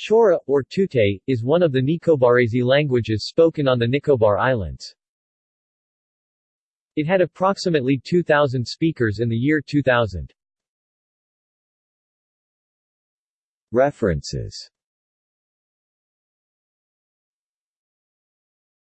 Chaura, or Tutet, is one of the Nicobarese languages spoken on the Nicobar Islands. It had approximately 2,000 speakers in the year 2000. References